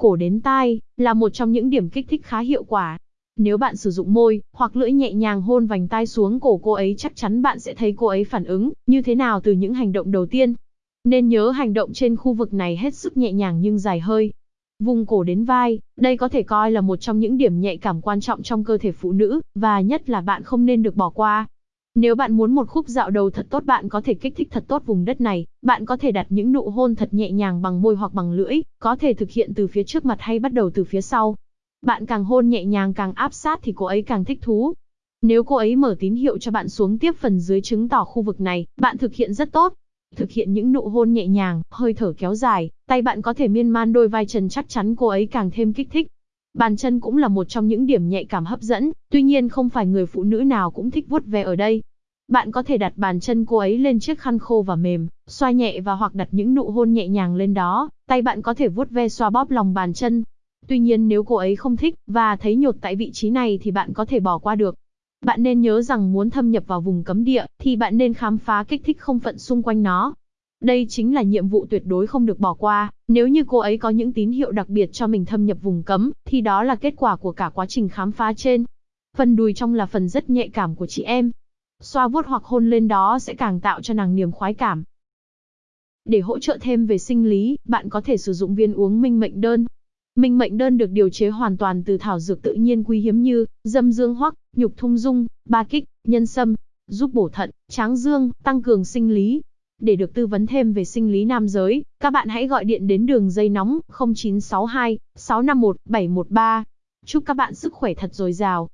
Cổ đến tai, là một trong những điểm kích thích khá hiệu quả. Nếu bạn sử dụng môi, hoặc lưỡi nhẹ nhàng hôn vành tai xuống cổ cô ấy chắc chắn bạn sẽ thấy cô ấy phản ứng, như thế nào từ những hành động đầu tiên. Nên nhớ hành động trên khu vực này hết sức nhẹ nhàng nhưng dài hơi. Vùng cổ đến vai, đây có thể coi là một trong những điểm nhạy cảm quan trọng trong cơ thể phụ nữ, và nhất là bạn không nên được bỏ qua. Nếu bạn muốn một khúc dạo đầu thật tốt bạn có thể kích thích thật tốt vùng đất này, bạn có thể đặt những nụ hôn thật nhẹ nhàng bằng môi hoặc bằng lưỡi, có thể thực hiện từ phía trước mặt hay bắt đầu từ phía sau. Bạn càng hôn nhẹ nhàng càng áp sát thì cô ấy càng thích thú. Nếu cô ấy mở tín hiệu cho bạn xuống tiếp phần dưới chứng tỏ khu vực này, bạn thực hiện rất tốt. Thực hiện những nụ hôn nhẹ nhàng, hơi thở kéo dài, tay bạn có thể miên man đôi vai trần chắc chắn cô ấy càng thêm kích thích. Bàn chân cũng là một trong những điểm nhạy cảm hấp dẫn, tuy nhiên không phải người phụ nữ nào cũng thích vuốt ve ở đây. Bạn có thể đặt bàn chân cô ấy lên chiếc khăn khô và mềm, xoa nhẹ và hoặc đặt những nụ hôn nhẹ nhàng lên đó, tay bạn có thể vuốt ve xoa bóp lòng bàn chân. Tuy nhiên nếu cô ấy không thích và thấy nhột tại vị trí này thì bạn có thể bỏ qua được. Bạn nên nhớ rằng muốn thâm nhập vào vùng cấm địa thì bạn nên khám phá kích thích không phận xung quanh nó. Đây chính là nhiệm vụ tuyệt đối không được bỏ qua, nếu như cô ấy có những tín hiệu đặc biệt cho mình thâm nhập vùng cấm, thì đó là kết quả của cả quá trình khám phá trên. Phần đùi trong là phần rất nhạy cảm của chị em. Xoa vuốt hoặc hôn lên đó sẽ càng tạo cho nàng niềm khoái cảm. Để hỗ trợ thêm về sinh lý, bạn có thể sử dụng viên uống minh mệnh đơn. Minh mệnh đơn được điều chế hoàn toàn từ thảo dược tự nhiên quý hiếm như dâm dương hoắc, nhục thung dung, ba kích, nhân sâm, giúp bổ thận, tráng dương, tăng cường sinh lý, để được tư vấn thêm về sinh lý nam giới, các bạn hãy gọi điện đến đường dây nóng 0962 651 713. Chúc các bạn sức khỏe thật dồi dào.